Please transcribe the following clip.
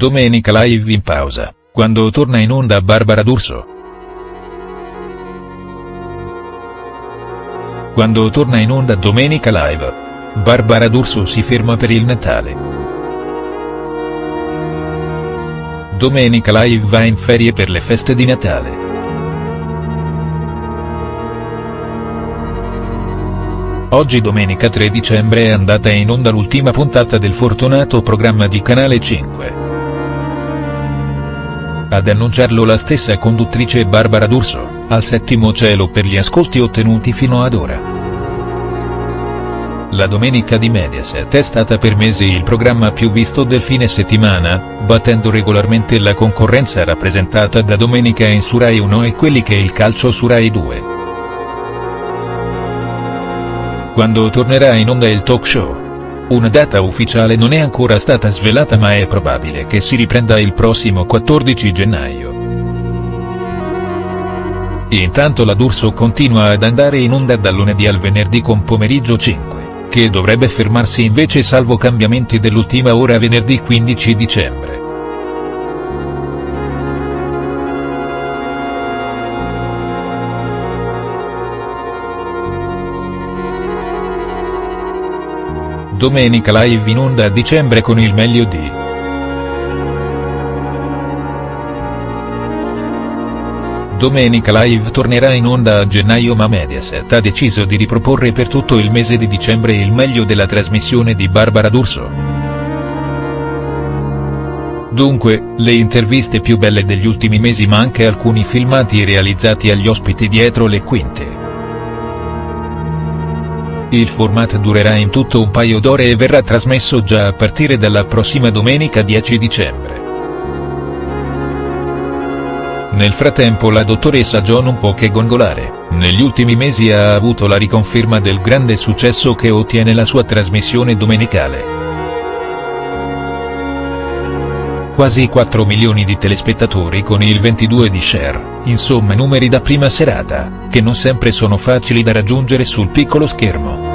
Domenica Live in pausa, quando torna in onda Barbara D'Urso. Quando torna in onda Domenica Live. Barbara D'Urso si ferma per il Natale. Domenica Live va in ferie per le feste di Natale. Oggi domenica 3 dicembre è andata in onda l'ultima puntata del fortunato programma di Canale 5. Ad annunciarlo la stessa conduttrice Barbara D'Urso, al settimo cielo per gli ascolti ottenuti fino ad ora. La domenica di Mediaset è stata per mesi il programma più visto del fine settimana, battendo regolarmente la concorrenza rappresentata da Domenica in su Rai 1 e quelli che il calcio su Rai 2 quando tornerà in onda il talk show. Una data ufficiale non è ancora stata svelata ma è probabile che si riprenda il prossimo 14 gennaio. Intanto la D'Urso continua ad andare in onda dal lunedì al venerdì con pomeriggio 5, che dovrebbe fermarsi invece salvo cambiamenti dell'ultima ora venerdì 15 dicembre. Domenica Live in onda a dicembre con il meglio di. Domenica Live tornerà in onda a gennaio ma Mediaset ha deciso di riproporre per tutto il mese di dicembre il meglio della trasmissione di Barbara D'Urso. Dunque, le interviste più belle degli ultimi mesi ma anche alcuni filmati realizzati agli ospiti dietro le quinte. Il format durerà in tutto un paio d'ore e verrà trasmesso già a partire dalla prossima domenica 10 dicembre. Nel frattempo la dottoressa Jo non può che gongolare, negli ultimi mesi ha avuto la riconferma del grande successo che ottiene la sua trasmissione domenicale. Quasi 4 milioni di telespettatori con il 22 di share, insomma numeri da prima serata, che non sempre sono facili da raggiungere sul piccolo schermo.